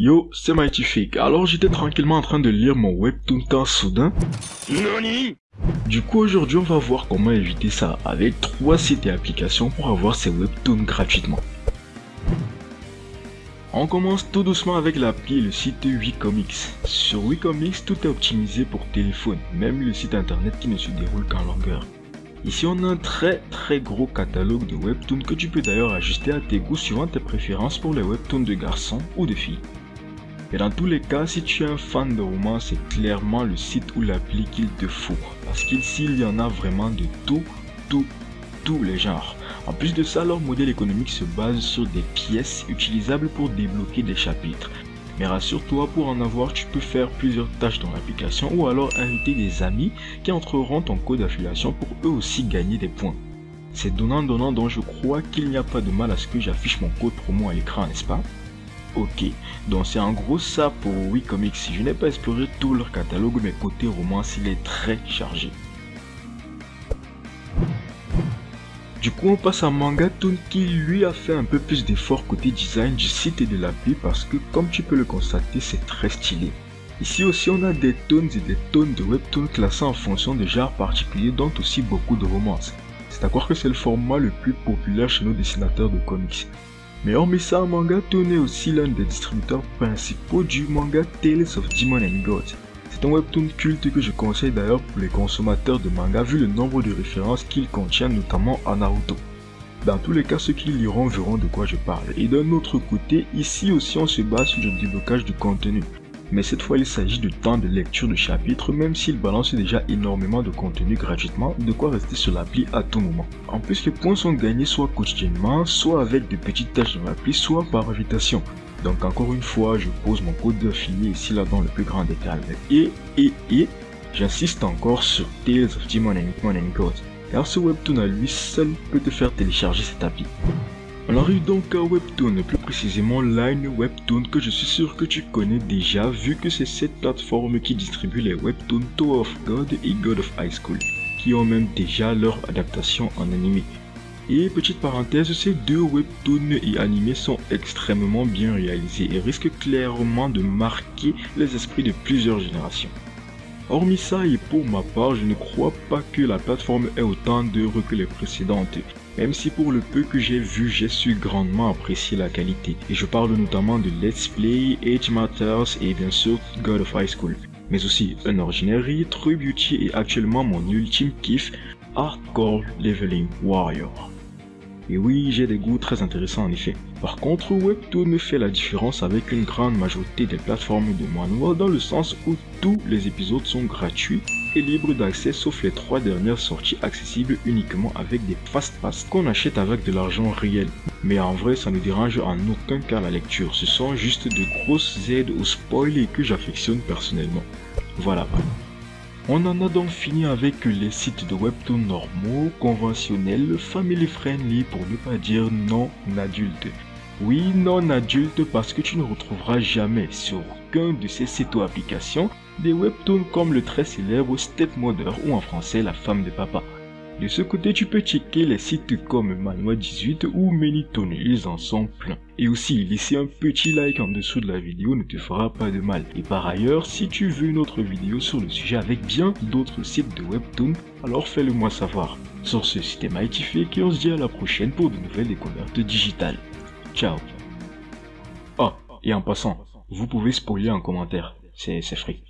Yo, c'est Mightyfake. Alors j'étais tranquillement en train de lire mon webtoon quand soudain... NANI? Du coup aujourd'hui on va voir comment éviter ça avec trois sites et applications pour avoir ces webtoons gratuitement. On commence tout doucement avec l'appli et le site Wicomics. Sur Wicomics, tout est optimisé pour téléphone, même le site internet qui ne se déroule qu'en longueur. Ici on a un très très gros catalogue de webtoons que tu peux d'ailleurs ajuster à tes goûts suivant tes préférences pour les webtoons de garçons ou de filles. Et dans tous les cas, si tu es un fan de romans, c'est clairement le site ou l'appli qu'il te faut. Parce qu'ici, il y en a vraiment de tout, tout, tous les genres. En plus de ça, leur modèle économique se base sur des pièces utilisables pour débloquer des chapitres. Mais rassure-toi, pour en avoir, tu peux faire plusieurs tâches dans l'application ou alors inviter des amis qui entreront ton code d'affiliation pour eux aussi gagner des points. C'est donnant-donnant donc je crois qu'il n'y a pas de mal à ce que j'affiche mon code promo à l'écran, n'est-ce pas? Ok, donc c'est en gros ça pour Wicomics. Je n'ai pas exploré tout leur catalogue, mais côté romance, il est très chargé. Du coup, on passe à Mangatone qui lui a fait un peu plus d'efforts côté design du site et de l'appli parce que comme tu peux le constater, c'est très stylé. Ici aussi, on a des tonnes et des tonnes de webtoons classés en fonction de genres particuliers dont aussi beaucoup de romances. C'est à croire que c'est le format le plus populaire chez nos dessinateurs de comics. Mais hormis ça, Manga est aussi l'un des distributeurs principaux du manga Tales of Demon and Gods. C'est un webtoon culte que je conseille d'ailleurs pour les consommateurs de manga vu le nombre de références qu'il contient notamment à Naruto. Dans tous les cas, ceux qui liront verront de quoi je parle. Et d'un autre côté, ici aussi on se base sur le déblocage du contenu mais cette fois il s'agit de temps de lecture de chapitres même s'il balance déjà énormément de contenu gratuitement, de quoi rester sur l'appli à tout moment. En plus les points sont gagnés soit quotidiennement, soit avec de petites tâches dans l'appli, soit par invitation. Donc encore une fois, je pose mon code d'affilié ici là dans le plus grand détail. Et, et, et, j'insiste encore sur Tales of Demon and, God, car ce webtoon à lui seul peut te faire télécharger cette appli. On arrive donc à Webtoon, plus précisément Line Webtoon que je suis sûr que tu connais déjà vu que c'est cette plateforme qui distribue les webtoons Tower of God et God of High School, qui ont même déjà leur adaptation en animé. Et petite parenthèse, ces deux webtoons et animés sont extrêmement bien réalisés et risquent clairement de marquer les esprits de plusieurs générations. Hormis ça et pour ma part, je ne crois pas que la plateforme ait autant d'heureux que les précédentes même si pour le peu que j'ai vu, j'ai su grandement apprécier la qualité. Et je parle notamment de Let's Play, Age Matters et bien sûr God of High School. Mais aussi Unordinary, True Beauty et actuellement mon ultime kiff, Hardcore Leveling Warrior. Et oui, j'ai des goûts très intéressants en effet. Par contre, Webtoon fait la différence avec une grande majorité des plateformes de manhwa dans le sens où tous les épisodes sont gratuits et libres d'accès sauf les trois dernières sorties accessibles uniquement avec des fast pass qu'on achète avec de l'argent réel. Mais en vrai, ça ne dérange en aucun cas la lecture. Ce sont juste de grosses aides au spoil que j'affectionne personnellement. Voilà. On en a donc fini avec les sites de webtoon normaux, conventionnels, family friendly pour ne pas dire non adultes. Oui, non adulte parce que tu ne retrouveras jamais sur aucun de ces sites ou applications des webtoons comme le très célèbre Stepmother ou en français La femme de papa. De ce côté, tu peux checker les sites comme Manoa 18 ou Manytone, ils en sont pleins. Et aussi, laisser un petit like en dessous de la vidéo ne te fera pas de mal. Et par ailleurs, si tu veux une autre vidéo sur le sujet avec bien d'autres sites de webtoon, alors fais-le moi savoir. Sur ce, c'était Mightyfake et on se dit à la prochaine pour de nouvelles découvertes digitales. Ciao Oh, et en passant, vous pouvez spoiler en commentaire, c'est free.